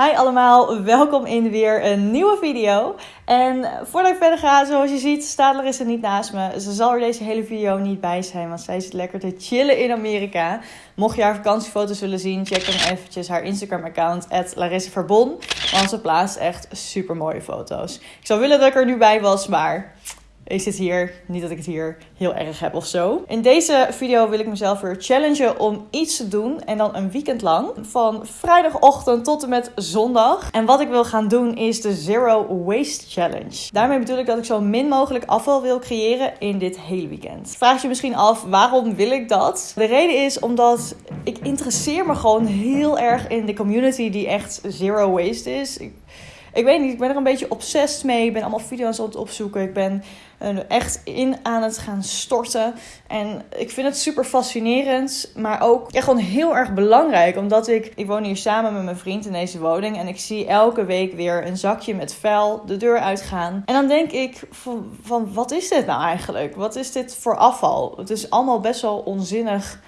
Hi allemaal, welkom in weer een nieuwe video. En voordat ik verder ga, zoals je ziet, Stadler is er niet naast me. Ze zal er deze hele video niet bij zijn, want zij zit lekker te chillen in Amerika. Mocht je haar vakantiefoto's willen zien, check dan eventjes haar Instagram account, @larissaverbon. Want ze plaatst echt super mooie foto's. Ik zou willen dat ik er nu bij was, maar ik zit hier, niet dat ik het hier heel erg heb of zo. In deze video wil ik mezelf weer challengen om iets te doen. En dan een weekend lang. Van vrijdagochtend tot en met zondag. En wat ik wil gaan doen is de Zero Waste Challenge. Daarmee bedoel ik dat ik zo min mogelijk afval wil creëren in dit hele weekend. Vraag je misschien af, waarom wil ik dat? De reden is omdat ik interesseer me gewoon heel erg in de community die echt zero waste is. Ik, ik weet niet, ik ben er een beetje obsessed mee. Ik ben allemaal video's aan het opzoeken. Ik ben echt in aan het gaan storten. En ik vind het super fascinerend, maar ook ja, gewoon heel erg belangrijk. Omdat ik, ik woon hier samen met mijn vriend in deze woning. En ik zie elke week weer een zakje met vuil de deur uitgaan. En dan denk ik van, van wat is dit nou eigenlijk? Wat is dit voor afval? Het is allemaal best wel onzinnig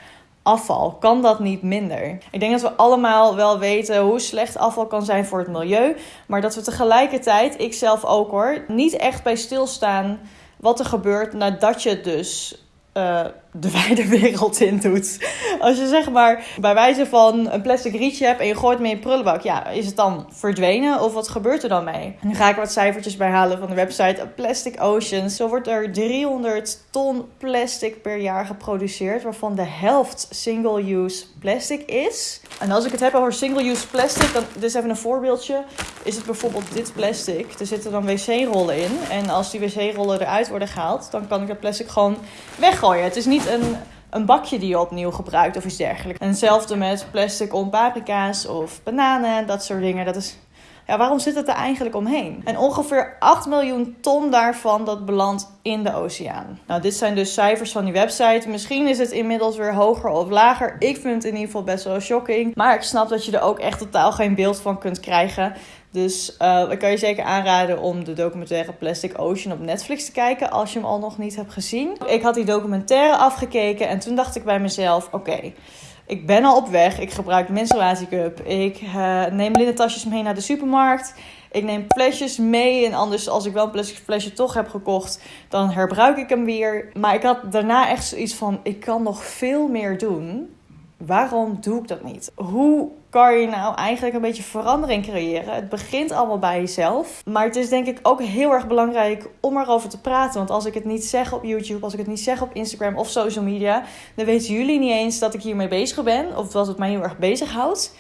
afval? Kan dat niet minder? Ik denk dat we allemaal wel weten hoe slecht afval kan zijn voor het milieu. Maar dat we tegelijkertijd, ik zelf ook hoor, niet echt bij stilstaan wat er gebeurt nadat je dus uh, de wijde wereld in doet. Als je zeg maar bij wijze van een plastic rietje hebt en je gooit mee in prullenbak, ja, is het dan verdwenen of wat gebeurt er dan mee? Nu ga ik wat cijfertjes bij halen van de website Plastic Oceans. Zo wordt er 300 ton plastic per jaar geproduceerd, waarvan de helft single-use plastic is. En als ik het heb over single-use plastic, dan dus even een voorbeeldje. Is het bijvoorbeeld dit plastic? Er zitten dan wc-rollen in. En als die wc-rollen eruit worden gehaald, dan kan ik het plastic gewoon weggooien. Het is niet een, een bakje die je opnieuw gebruikt of iets dergelijks. En hetzelfde met plastic om paprika's of bananen, dat soort dingen. Dat is ja, waarom zit het er eigenlijk omheen? En ongeveer 8 miljoen ton daarvan dat belandt in de oceaan. Nou, dit zijn dus cijfers van die website. Misschien is het inmiddels weer hoger of lager. Ik vind het in ieder geval best wel shocking. Maar ik snap dat je er ook echt totaal geen beeld van kunt krijgen. Dus uh, ik kan je zeker aanraden om de documentaire Plastic Ocean op Netflix te kijken als je hem al nog niet hebt gezien. Ik had die documentaire afgekeken en toen dacht ik bij mezelf: oké. Ik ben al op weg. Ik gebruik menstruatiecup. Ik uh, neem linnen tasjes mee naar de supermarkt. Ik neem flesjes mee. En anders, als ik wel een plastic flesje toch heb gekocht, dan herbruik ik hem weer. Maar ik had daarna echt zoiets van: ik kan nog veel meer doen. Waarom doe ik dat niet? Hoe kan je nou eigenlijk een beetje verandering creëren? Het begint allemaal bij jezelf. Maar het is denk ik ook heel erg belangrijk om erover te praten. Want als ik het niet zeg op YouTube, als ik het niet zeg op Instagram of social media, dan weten jullie niet eens dat ik hiermee bezig ben. Of dat het mij heel erg bezighoudt.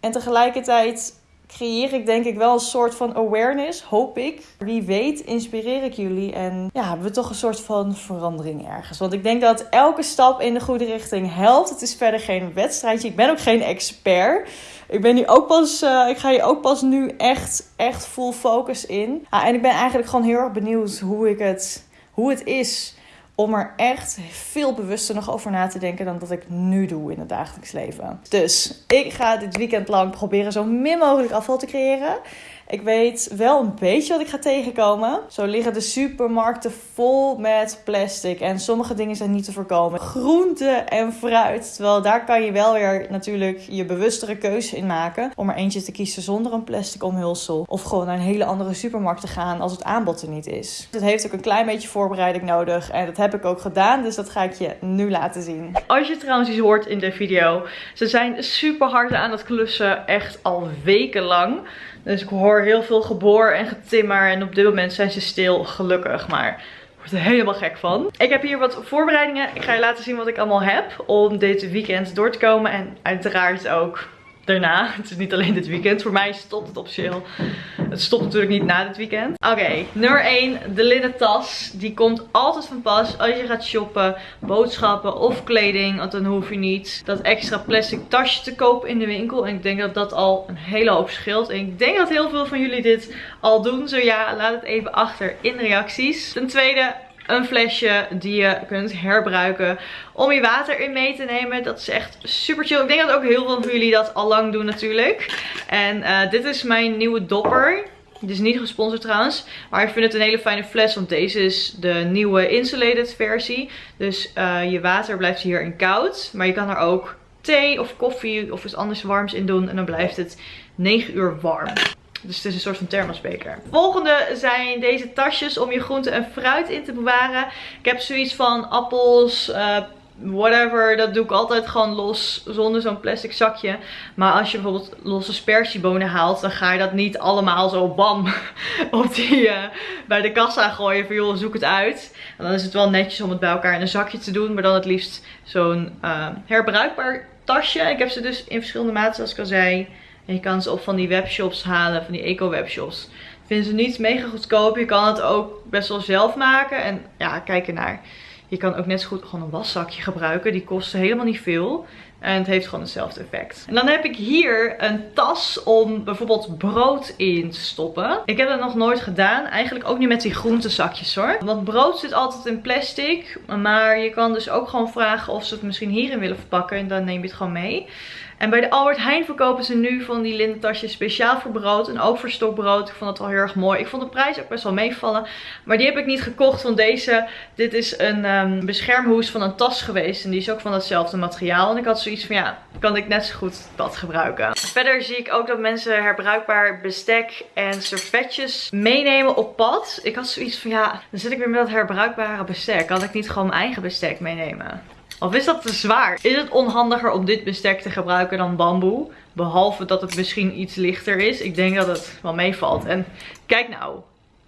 En tegelijkertijd creëer ik denk ik wel een soort van awareness, hoop ik. Wie weet inspireer ik jullie en ja, hebben we toch een soort van verandering ergens. Want ik denk dat elke stap in de goede richting helpt. Het is verder geen wedstrijdje. Ik ben ook geen expert. Ik ben hier ook pas, uh, ik ga hier ook pas nu echt, echt full focus in. Ah, en ik ben eigenlijk gewoon heel erg benieuwd hoe ik het, hoe het is om er echt veel bewuster nog over na te denken dan dat ik nu doe in het dagelijks leven. Dus ik ga dit weekend lang proberen zo min mogelijk afval te creëren. Ik weet wel een beetje wat ik ga tegenkomen. Zo liggen de supermarkten vol met plastic. En sommige dingen zijn niet te voorkomen. Groente en fruit. Terwijl daar kan je wel weer natuurlijk je bewustere keuze in maken. Om er eentje te kiezen zonder een plastic omhulsel. Of gewoon naar een hele andere supermarkt te gaan als het aanbod er niet is. Het heeft ook een klein beetje voorbereiding nodig. En dat heb ik ook gedaan. Dus dat ga ik je nu laten zien. Als je trouwens iets hoort in de video. Ze zijn super hard aan het klussen. Echt al weken lang. Dus ik hoor heel veel geboor en getimmer. En op dit moment zijn ze stil, gelukkig. Maar word er helemaal gek van. Ik heb hier wat voorbereidingen. Ik ga je laten zien wat ik allemaal heb om dit weekend door te komen. En uiteraard ook daarna. Het is niet alleen dit weekend. Voor mij stopt het officieel. Het stopt natuurlijk niet na dit weekend. Oké, nummer 1. De linnen tas. Die komt altijd van pas als je gaat shoppen, boodschappen of kleding. Want dan hoef je niet dat extra plastic tasje te kopen in de winkel. En ik denk dat dat al een hele hoop scheelt. En ik denk dat heel veel van jullie dit al doen. Zo ja, laat het even achter in de reacties. Ten tweede, een flesje die je kunt herbruiken om je water in mee te nemen. Dat is echt super chill. Ik denk dat ook heel veel van jullie dat al lang doen natuurlijk. En uh, dit is mijn nieuwe dopper. Dit is niet gesponsord trouwens. Maar ik vind het een hele fijne fles. Want deze is de nieuwe insulated versie. Dus uh, je water blijft hierin koud. Maar je kan er ook thee of koffie of iets anders warms in doen. En dan blijft het 9 uur warm. Dus het is een soort van thermosbeker. Volgende zijn deze tasjes om je groente en fruit in te bewaren. Ik heb zoiets van appels, uh, whatever, dat doe ik altijd gewoon los zonder zo'n plastic zakje. Maar als je bijvoorbeeld losse spersiebonen haalt, dan ga je dat niet allemaal zo bam op die, uh, bij de kassa gooien van joh, zoek het uit. En dan is het wel netjes om het bij elkaar in een zakje te doen, maar dan het liefst zo'n uh, herbruikbaar tasje. Ik heb ze dus in verschillende maten zoals ik al zei. En je kan ze op van die webshops halen, van die eco-webshops. Vinden ze niet mega goedkoop. Je kan het ook best wel zelf maken. En ja, kijk ernaar. Je kan ook net zo goed gewoon een waszakje gebruiken. Die kosten helemaal niet veel. En het heeft gewoon hetzelfde effect. En dan heb ik hier een tas om bijvoorbeeld brood in te stoppen. Ik heb dat nog nooit gedaan. Eigenlijk ook niet met die groentezakjes hoor. Want brood zit altijd in plastic. Maar je kan dus ook gewoon vragen of ze het misschien hierin willen verpakken. En dan neem je het gewoon mee. En bij de Albert Heijn verkopen ze nu van die lindentasjes speciaal voor brood. En ook voor stokbrood. Ik vond het wel heel erg mooi. Ik vond de prijs ook best wel meevallen. Maar die heb ik niet gekocht. Want deze, dit is een um, beschermhoes van een tas geweest. En die is ook van hetzelfde materiaal. En ik had zoiets van ja, kan ik net zo goed dat gebruiken. Verder zie ik ook dat mensen herbruikbaar bestek en servetjes meenemen op pad. Ik had zoiets van ja, dan zit ik weer met dat herbruikbare bestek. Kan ik niet gewoon mijn eigen bestek meenemen? Of is dat te zwaar? Is het onhandiger om dit bestek te gebruiken dan bamboe? Behalve dat het misschien iets lichter is. Ik denk dat het wel meevalt. En kijk nou.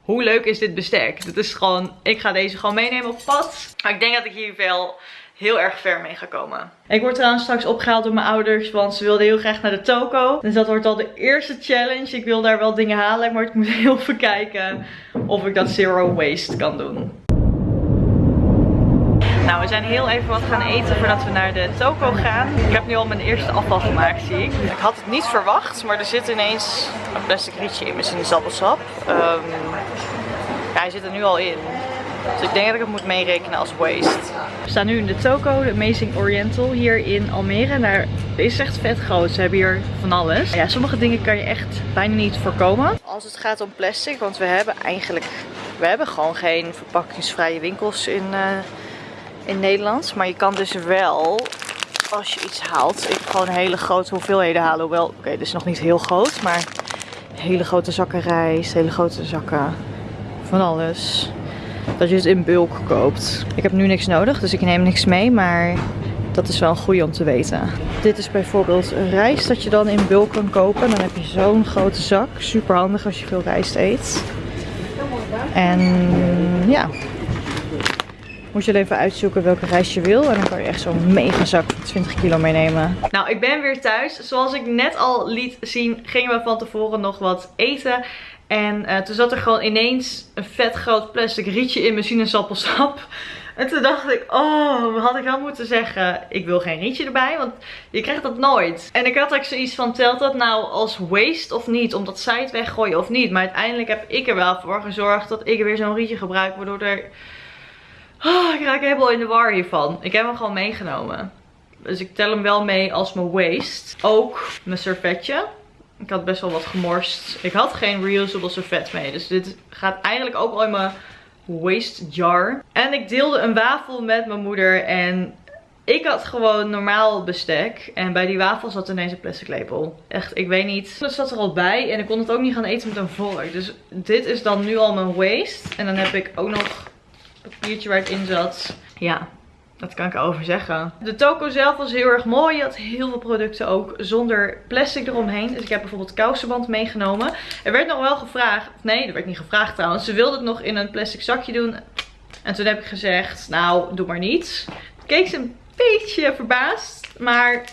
Hoe leuk is dit bestek? Dit is gewoon, ik ga deze gewoon meenemen op pad. Maar ik denk dat ik hier wel heel erg ver mee ga komen. Ik word trouwens straks opgehaald door mijn ouders, want ze wilden heel graag naar de toko. Dus dat wordt al de eerste challenge. Ik wil daar wel dingen halen, maar ik moet heel even kijken of ik dat zero waste kan doen. Nou, we zijn heel even wat gaan eten voordat we naar de toko gaan. Ik heb nu al mijn eerste afval gemaakt, zie ik. Ik had het niet verwacht, maar er zit ineens een plastic rietje in mijn sinaasappelsap. Um, ja, hij zit er nu al in. Dus ik denk dat ik het moet meerekenen als waste. We staan nu in de toko, de Amazing Oriental, hier in Almere. Daar is echt vet groot. Ze hebben hier van alles. Ja, sommige dingen kan je echt bijna niet voorkomen. Als het gaat om plastic, want we hebben eigenlijk... We hebben gewoon geen verpakkingsvrije winkels in... Uh, in Nederland. Maar je kan dus wel, als je iets haalt, ik gewoon hele grote hoeveelheden halen. Hoewel, oké, okay, is nog niet heel groot, maar hele grote zakken rijst, hele grote zakken van alles. Dat je het in bulk koopt. Ik heb nu niks nodig, dus ik neem niks mee, maar dat is wel een goede om te weten. Dit is bijvoorbeeld rijst dat je dan in bulk kan kopen. Dan heb je zo'n grote zak. Super handig als je veel rijst eet. En ja, moet je even uitzoeken welke reis je wil. En dan kan je echt zo'n mega zak van 20 kilo meenemen. Nou, ik ben weer thuis. Zoals ik net al liet zien, gingen we van tevoren nog wat eten. En uh, toen zat er gewoon ineens een vet groot plastic rietje in mijn sinaasappelsap. En toen dacht ik, oh, had ik dan moeten zeggen, ik wil geen rietje erbij, want je krijgt dat nooit. En ik had ook zoiets van, telt dat nou als waste of niet, omdat zij het weggooien of niet. Maar uiteindelijk heb ik er wel voor gezorgd dat ik weer zo'n rietje gebruik, waardoor er Oh, ik raak helemaal in de war hiervan. Ik heb hem gewoon meegenomen. Dus ik tel hem wel mee als mijn waste. Ook mijn servetje. Ik had best wel wat gemorst. Ik had geen reusable servet mee. Dus dit gaat eigenlijk ook al in mijn waste jar. En ik deelde een wafel met mijn moeder. En ik had gewoon normaal bestek. En bij die wafel zat ineens een plastic lepel. Echt, ik weet niet. Het zat er al bij. En ik kon het ook niet gaan eten met een vork. Dus dit is dan nu al mijn waste. En dan heb ik ook nog papiertje waar het in zat. Ja, dat kan ik over zeggen. De toko zelf was heel erg mooi. Je had heel veel producten ook zonder plastic eromheen. Dus ik heb bijvoorbeeld kousenband meegenomen. Er werd nog wel gevraagd. Nee, er werd niet gevraagd trouwens. Ze wilde het nog in een plastic zakje doen. En toen heb ik gezegd, nou, doe maar niet. keek ze een beetje verbaasd. Maar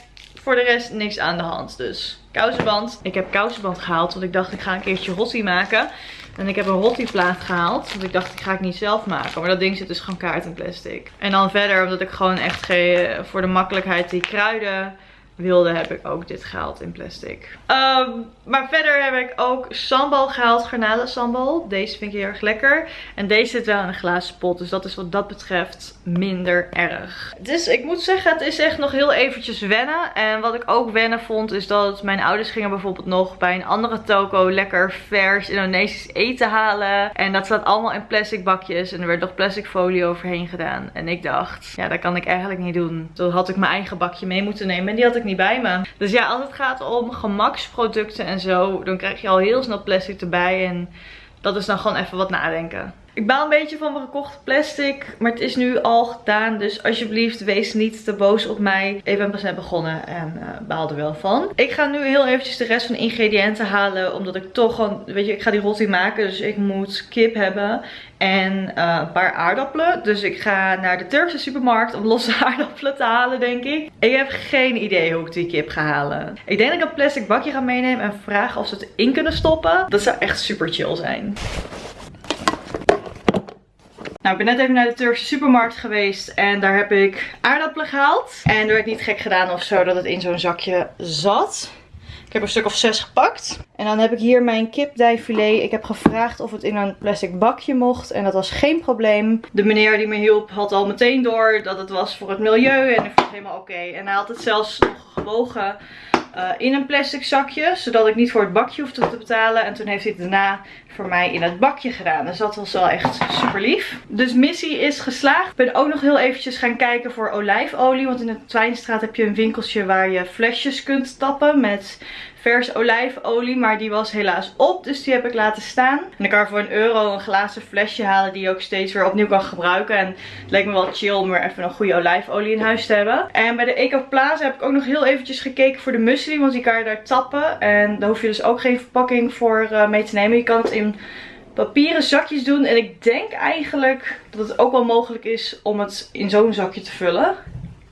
voor de rest niks aan de hand. Dus kousenband. Ik heb kousenband gehaald. Want ik dacht, ik ga een keertje rossi maken. En ik heb een rotti-plaat gehaald. Want ik dacht, ik ga het niet zelf maken. Maar dat ding zit dus gewoon kaart in plastic. En dan verder, omdat ik gewoon echt voor de makkelijkheid die kruiden wilde, heb ik ook dit gehaald in plastic. Ehm, maar verder heb ik ook sambal gehaald, garnalen sambal. Deze vind ik heel erg lekker. En deze zit wel in een glazen pot, dus dat is wat dat betreft minder erg. Dus ik moet zeggen, het is echt nog heel eventjes wennen. En wat ik ook wennen vond, is dat mijn ouders gingen bijvoorbeeld nog bij een andere toko lekker vers Indonesisch eten halen. En dat staat allemaal in plastic bakjes en er werd nog plastic folie overheen gedaan. En ik dacht, ja, dat kan ik eigenlijk niet doen. Toen had ik mijn eigen bakje mee moeten nemen en die had ik niet bij me. Dus ja, als het gaat om gemaksproducten en zo, dan krijg je al heel snel plastic erbij. En dat is dan gewoon even wat nadenken. Ik baal een beetje van mijn gekochte plastic. Maar het is nu al gedaan. Dus alsjeblieft wees niet te boos op mij. Ik ben pas net begonnen en uh, baal er wel van. Ik ga nu heel eventjes de rest van de ingrediënten halen. Omdat ik toch gewoon, weet je, ik ga die roti maken. Dus ik moet kip hebben. En uh, een paar aardappelen. Dus ik ga naar de Turkse supermarkt om losse aardappelen te halen, denk ik. Ik heb geen idee hoe ik die kip ga halen. Ik denk dat ik een plastic bakje ga meenemen en vragen of ze het in kunnen stoppen. Dat zou echt super chill zijn. Nou, ik ben net even naar de Turkse supermarkt geweest en daar heb ik aardappelen gehaald. En er werd niet gek gedaan of zo dat het in zo'n zakje zat. Ik heb een stuk of zes gepakt. En dan heb ik hier mijn kipdijfilet. Ik heb gevraagd of het in een plastic bakje mocht. En dat was geen probleem. De meneer die me hielp had al meteen door dat het was voor het milieu. En ik vond het helemaal oké. En hij had het zelfs nog gewogen uh, in een plastic zakje. Zodat ik niet voor het bakje hoefde te betalen. En toen heeft hij het daarna voor mij in het bakje gedaan. Dus dat was wel echt super lief. Dus missie is geslaagd. Ik ben ook nog heel eventjes gaan kijken voor olijfolie. Want in de Twijnstraat heb je een winkeltje waar je flesjes kunt tappen met vers olijfolie. Maar die was helaas op. Dus die heb ik laten staan. En ik kan voor een euro een glazen flesje halen die je ook steeds weer opnieuw kan gebruiken. En het leek me wel chill om weer even een goede olijfolie in huis te hebben. En bij de Eco Plaza heb ik ook nog heel eventjes gekeken voor de muesli. Want die kan je daar tappen. En daar hoef je dus ook geen verpakking voor uh, mee te nemen. Je kan het in papieren zakjes doen. En ik denk eigenlijk dat het ook wel mogelijk is om het in zo'n zakje te vullen.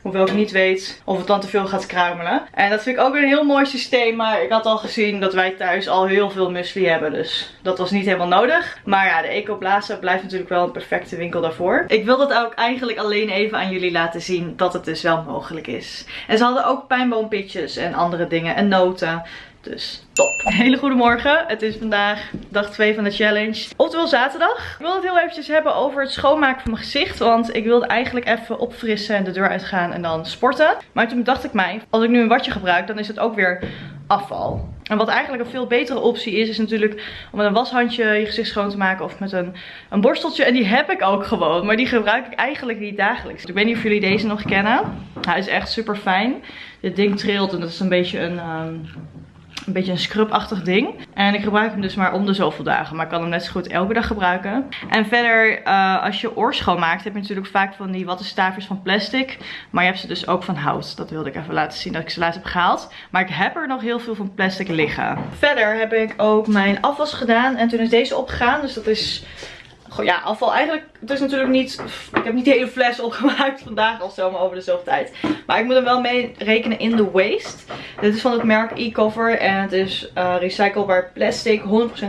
Hoewel ik niet weet of het dan te veel gaat kruimelen. En dat vind ik ook een heel mooi systeem. Maar ik had al gezien dat wij thuis al heel veel muesli hebben. Dus dat was niet helemaal nodig. Maar ja, de Ecoplaza blijft natuurlijk wel een perfecte winkel daarvoor. Ik wil dat ook eigenlijk alleen even aan jullie laten zien dat het dus wel mogelijk is. En ze hadden ook pijnboompitjes en andere dingen en noten. Dus top. Hele goede morgen. Het is vandaag dag 2 van de challenge. Oftewel zaterdag. Ik wil het heel eventjes hebben over het schoonmaken van mijn gezicht. Want ik wilde eigenlijk even opfrissen en de deur uitgaan en dan sporten. Maar toen dacht ik mij, als ik nu een watje gebruik, dan is het ook weer afval. En wat eigenlijk een veel betere optie is, is natuurlijk om met een washandje je gezicht schoon te maken of met een, een borsteltje. En die heb ik ook gewoon, maar die gebruik ik eigenlijk niet dagelijks. Ik weet niet of jullie deze nog kennen. Hij is echt super fijn. Dit ding trilt en dat is een beetje een... Um, een beetje een scrubachtig ding. En ik gebruik hem dus maar om de zoveel dagen. Maar ik kan hem net zo goed elke dag gebruiken. En verder, uh, als je oor schoonmaakt, heb je natuurlijk vaak van die wattenstaafjes van plastic. Maar je hebt ze dus ook van hout. Dat wilde ik even laten zien dat ik ze laatst heb gehaald. Maar ik heb er nog heel veel van plastic liggen. Verder heb ik ook mijn afwas gedaan. En toen is deze opgegaan. Dus dat is ja, afval eigenlijk, het is natuurlijk niet, ik heb niet de hele fles opgemaakt vandaag of zo, maar over de zoveel tijd. Maar ik moet er wel mee rekenen in de waste. Dit is van het merk e-cover en het is uh, recyclebaar plastic, 100%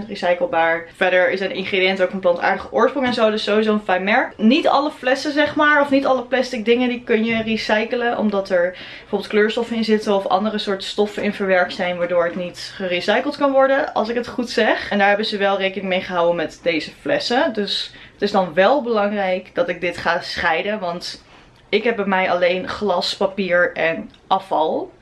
recyclebaar. Verder zijn de ingrediënten ook van plantaardige oorsprong en zo, dus sowieso een fijn merk. Niet alle flessen zeg maar, of niet alle plastic dingen die kun je recyclen, omdat er bijvoorbeeld kleurstoffen in zitten of andere soorten stoffen in verwerkt zijn, waardoor het niet gerecycled kan worden, als ik het goed zeg. En daar hebben ze wel rekening mee gehouden met deze flessen, dus het is dan wel belangrijk dat ik dit ga scheiden. Want ik heb bij mij alleen glas, papier en afval.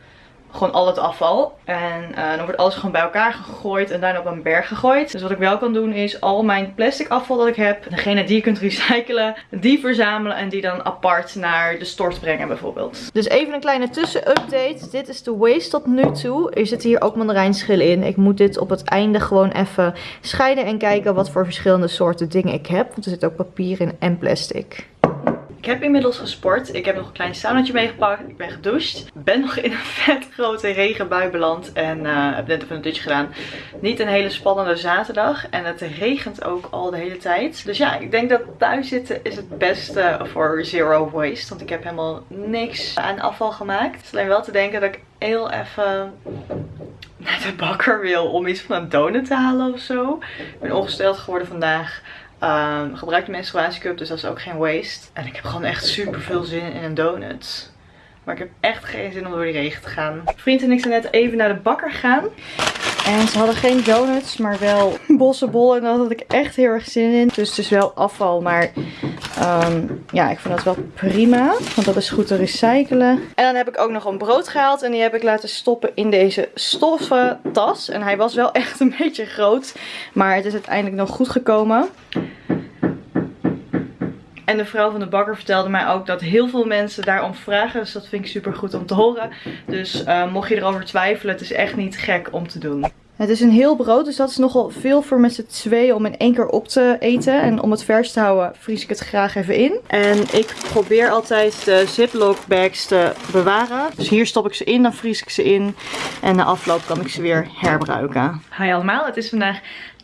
Gewoon al het afval. En uh, dan wordt alles gewoon bij elkaar gegooid en daarna op een berg gegooid. Dus wat ik wel kan doen is al mijn plastic afval dat ik heb, degene die je kunt recyclen, die verzamelen en die dan apart naar de stort brengen bijvoorbeeld. Dus even een kleine tussenupdate. Dit is de waste tot nu toe. Er zitten hier ook mandarijnschillen in. Ik moet dit op het einde gewoon even scheiden en kijken wat voor verschillende soorten dingen ik heb. Want er zit ook papier in en plastic. Ik heb inmiddels gesport. Ik heb nog een klein saunatje meegepakt. Ik ben gedoucht. Ben nog in een vet grote regenbui beland. En uh, heb net even een dutje gedaan. Niet een hele spannende zaterdag. En het regent ook al de hele tijd. Dus ja, ik denk dat thuis zitten is het beste voor zero waste. Want ik heb helemaal niks aan afval gemaakt. Het is alleen wel te denken dat ik heel even naar de bakker wil om iets van een donut te halen of zo. Ik ben ongesteld geworden vandaag. Um, gebruik de menstruatiecup, dus dat is ook geen waste. En ik heb gewoon echt super veel zin in een donut. Maar ik heb echt geen zin om door die regen te gaan. Vriend en ik zijn net even naar de bakker gegaan. En ze hadden geen donuts, maar wel bossenbollen. En daar had ik echt heel erg zin in. Dus het is wel afval, maar ehm, ja, ik vind dat wel prima. Want dat is goed te recyclen. En dan heb ik ook nog een brood gehaald. En die heb ik laten stoppen in deze stoffen tas. En hij was wel echt een beetje groot. Maar het is uiteindelijk nog goed gekomen. En de vrouw van de bakker vertelde mij ook dat heel veel mensen daarom vragen. Dus dat vind ik super goed om te horen. Dus uh, mocht je erover twijfelen, het is echt niet gek om te doen. Het is een heel brood, dus dat is nogal veel voor met z'n tweeën om in één keer op te eten. En om het vers te houden, vries ik het graag even in. En ik probeer altijd de ziplock bags te bewaren. Dus hier stop ik ze in, dan vries ik ze in. En na afloop kan ik ze weer herbruiken. Hi allemaal, het is vandaag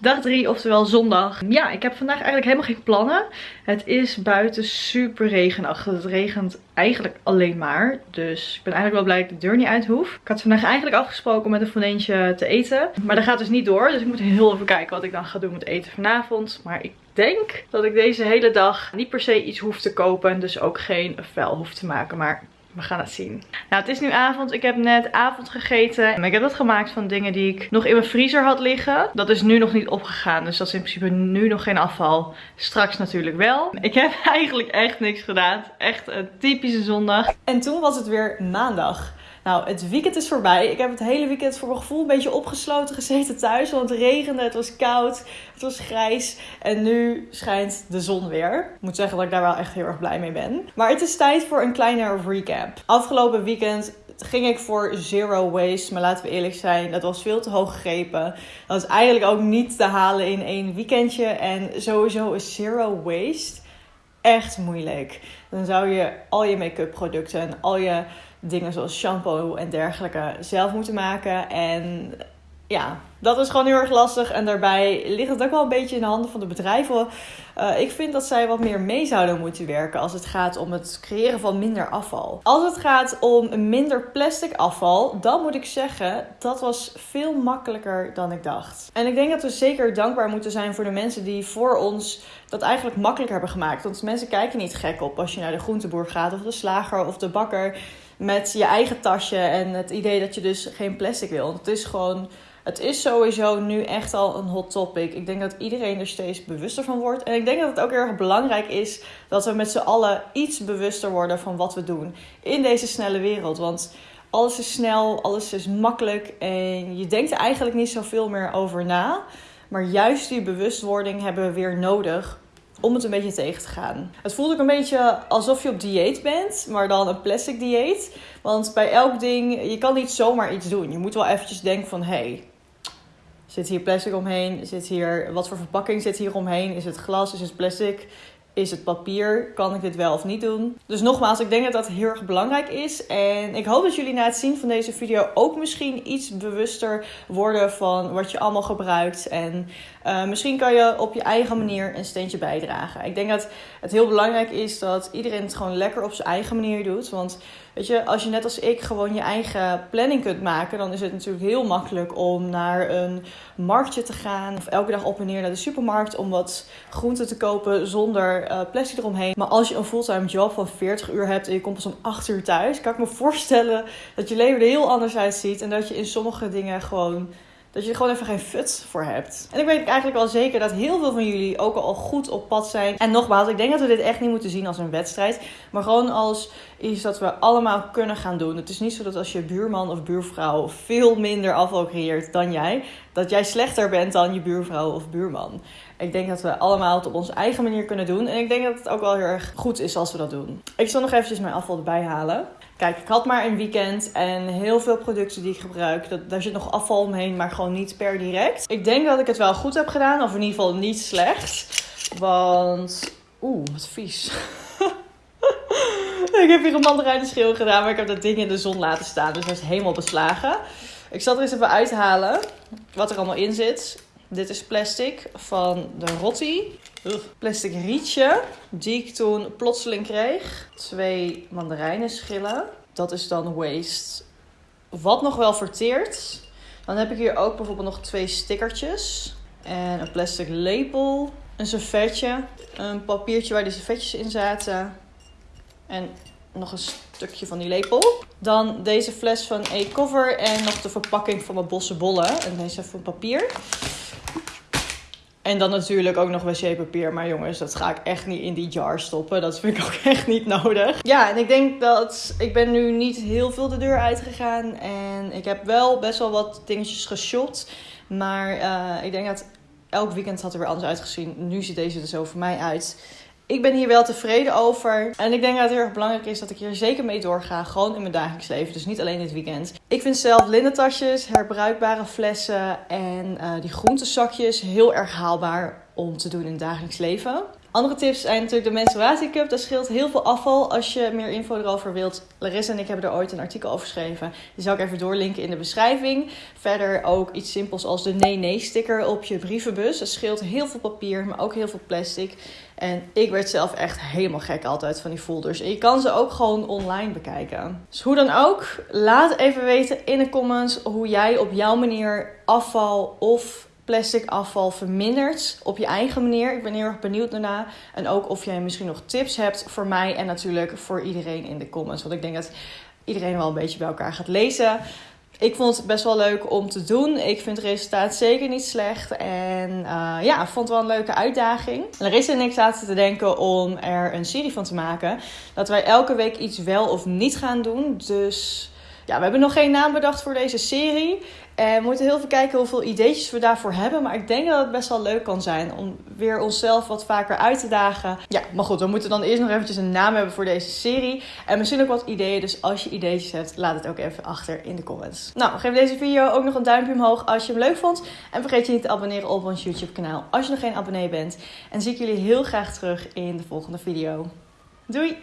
Dag 3, oftewel zondag. Ja, ik heb vandaag eigenlijk helemaal geen plannen. Het is buiten super regenachtig. Het regent eigenlijk alleen maar. Dus ik ben eigenlijk wel blij dat ik de deur niet uit hoef. Ik had vandaag eigenlijk afgesproken om met een vriendinnetje te eten. Maar dat gaat dus niet door. Dus ik moet heel even kijken wat ik dan ga doen met eten vanavond. Maar ik denk dat ik deze hele dag niet per se iets hoef te kopen. En dus ook geen vuil hoef te maken. Maar we gaan het zien. Nou, het is nu avond. Ik heb net avond gegeten. Ik heb dat gemaakt van dingen die ik nog in mijn vriezer had liggen. Dat is nu nog niet opgegaan. Dus dat is in principe nu nog geen afval. Straks natuurlijk wel. Ik heb eigenlijk echt niks gedaan. Echt een typische zondag. En toen was het weer maandag. Nou, het weekend is voorbij. Ik heb het hele weekend voor mijn gevoel een beetje opgesloten gezeten thuis. Want het regende, het was koud, het was grijs. En nu schijnt de zon weer. Ik moet zeggen dat ik daar wel echt heel erg blij mee ben. Maar het is tijd voor een kleine recap. Afgelopen weekend ging ik voor zero waste. Maar laten we eerlijk zijn, dat was veel te hoog gegrepen. Dat is eigenlijk ook niet te halen in één weekendje. En sowieso is zero waste echt moeilijk. Dan zou je al je make-up producten en al je dingen zoals shampoo en dergelijke zelf moeten maken. En ja, dat is gewoon heel erg lastig. En daarbij ligt het ook wel een beetje in de handen van de bedrijven. Uh, ik vind dat zij wat meer mee zouden moeten werken als het gaat om het creëren van minder afval. Als het gaat om minder plastic afval, dan moet ik zeggen, dat was veel makkelijker dan ik dacht. En ik denk dat we zeker dankbaar moeten zijn voor de mensen die voor ons dat eigenlijk makkelijker hebben gemaakt. Want mensen kijken niet gek op als je naar de groenteboer gaat of de slager of de bakker met je eigen tasje en het idee dat je dus geen plastic wil. Het is gewoon, het is sowieso nu echt al een hot topic. Ik denk dat iedereen er steeds bewuster van wordt. En ik denk dat het ook erg belangrijk is dat we met z'n allen iets bewuster worden van wat we doen in deze snelle wereld. Want alles is snel, alles is makkelijk en je denkt er eigenlijk niet zoveel meer over na. Maar juist die bewustwording hebben we weer nodig om het een beetje tegen te gaan. Het voelt ook een beetje alsof je op dieet bent, maar dan een plastic dieet. Want bij elk ding, je kan niet zomaar iets doen. Je moet wel eventjes denken van, hé, hey, zit hier plastic omheen? Zit hier, wat voor verpakking zit hier omheen? Is het glas? Is het plastic? Is het papier? Kan ik dit wel of niet doen? Dus nogmaals, ik denk dat dat heel erg belangrijk is. En ik hoop dat jullie na het zien van deze video ook misschien iets bewuster worden van wat je allemaal gebruikt. En uh, misschien kan je op je eigen manier een steentje bijdragen. Ik denk dat het heel belangrijk is dat iedereen het gewoon lekker op zijn eigen manier doet. Want weet je, als je net als ik gewoon je eigen planning kunt maken, dan is het natuurlijk heel makkelijk om naar een marktje te gaan. Of elke dag op en neer naar de supermarkt om wat groenten te kopen zonder uh, plastic eromheen. Maar als je een fulltime job van 40 uur hebt en je komt pas om 8 uur thuis, kan ik me voorstellen dat je leven er heel anders uitziet. En dat je in sommige dingen gewoon dat je er gewoon even geen fut voor hebt. En ik weet eigenlijk wel zeker dat heel veel van jullie ook al goed op pad zijn. En nogmaals, ik denk dat we dit echt niet moeten zien als een wedstrijd. Maar gewoon als iets dat we allemaal kunnen gaan doen. Het is niet zo dat als je buurman of buurvrouw veel minder afval creëert dan jij, dat jij slechter bent dan je buurvrouw of buurman. Ik denk dat we allemaal het op onze eigen manier kunnen doen. En ik denk dat het ook wel heel erg goed is als we dat doen. Ik zal nog eventjes mijn afval erbij halen. Kijk, ik had maar een weekend en heel veel producten die ik gebruik. Dat, daar zit nog afval omheen, maar gewoon niet per direct. Ik denk dat ik het wel goed heb gedaan, of in ieder geval niet slecht. Want, oeh, wat vies. ik heb hier een mandarijnenschil gedaan, maar ik heb dat ding in de zon laten staan. Dus dat is helemaal beslagen. Ik zal er eens even uithalen wat er allemaal in zit. Dit is plastic van de Rotti. Plastic rietje, die ik toen plotseling kreeg. Twee mandarijnenschillen. Dat is dan waste. Wat nog wel verteert. Dan heb ik hier ook bijvoorbeeld nog twee stickertjes. En een plastic lepel. Een servetje. Een papiertje waar die servetjes in zaten. En nog een stukje van die lepel. Dan deze fles van A-Cover en nog de verpakking van mijn bosse bollen. En deze van papier. En dan natuurlijk ook nog wc-papier. Maar jongens, dat ga ik echt niet in die jar stoppen. Dat vind ik ook echt niet nodig. Ja, en ik denk dat ik ben nu niet heel veel de deur uitgegaan. En ik heb wel best wel wat dingetjes geshopt. Maar uh, ik denk dat elk weekend had er weer anders uitgezien. Nu ziet deze er zo voor mij uit. Ik ben hier wel tevreden over. En ik denk dat het heel erg belangrijk is dat ik hier zeker mee doorga. Gewoon in mijn dagelijks leven. Dus niet alleen dit weekend. Ik vind zelf lindentasjes, herbruikbare flessen en uh, die groentezakjes heel erg haalbaar om te doen in het dagelijks leven. Andere tips zijn natuurlijk de menstruatiecup. Dat scheelt heel veel afval. Als je meer info erover wilt, Larissa en ik hebben er ooit een artikel over geschreven. Die zal ik even doorlinken in de beschrijving. Verder ook iets simpels als de nee-nee sticker op je brievenbus. Dat scheelt heel veel papier, maar ook heel veel plastic. En ik werd zelf echt helemaal gek altijd van die folders. En je kan ze ook gewoon online bekijken. Dus hoe dan ook, laat even weten in de comments hoe jij op jouw manier afval of plastic afval vermindert op je eigen manier. Ik ben heel erg benieuwd daarna. En ook of jij misschien nog tips hebt voor mij en natuurlijk voor iedereen in de comments. Want ik denk dat iedereen wel een beetje bij elkaar gaat lezen. Ik vond het best wel leuk om te doen. Ik vind het resultaat zeker niet slecht. En uh, ja, vond het wel een leuke uitdaging. Larissa en ik zaten te denken om er een serie van te maken. Dat wij elke week iets wel of niet gaan doen. Dus ja, we hebben nog geen naam bedacht voor deze serie. En we moeten heel veel kijken hoeveel ideetjes we daarvoor hebben. Maar ik denk dat het best wel leuk kan zijn om weer onszelf wat vaker uit te dagen. Ja, maar goed, we moeten dan eerst nog eventjes een naam hebben voor deze serie. En misschien ook wat ideeën. Dus als je ideetjes hebt, laat het ook even achter in de comments. Nou, geef deze video ook nog een duimpje omhoog als je hem leuk vond. En vergeet je niet te abonneren op ons YouTube kanaal als je nog geen abonnee bent. En zie ik jullie heel graag terug in de volgende video. Doei!